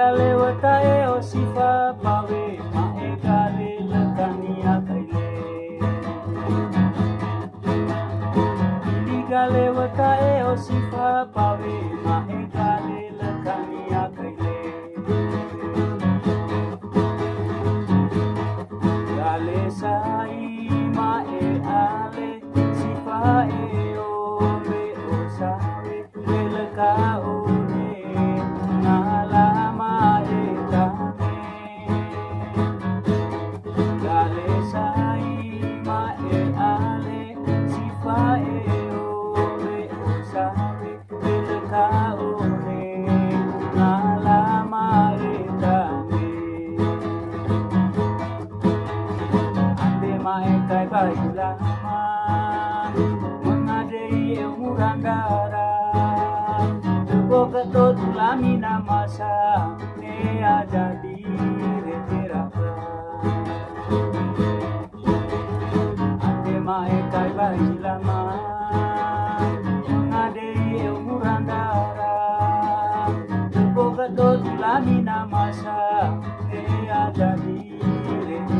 galewatae o sifa pawe ma e kare lekania kaile i galewatae o sifa pawe ma e kare lekania kaile gale sai ma e ale sifa e Tangara Bogato Tulamina Masha Ne Ajadi Re Tera Ate Mae Kai Bailama Ngade Murangara Bogato Tulamina Masha Ne Ajadi Re Tera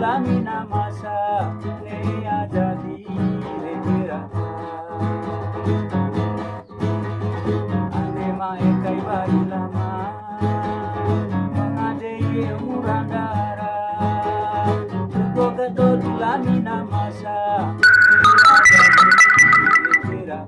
lamina masa ne jadi retira ane mai kai bai lama mangade ye murandara boga do lamina masa ne jadi retira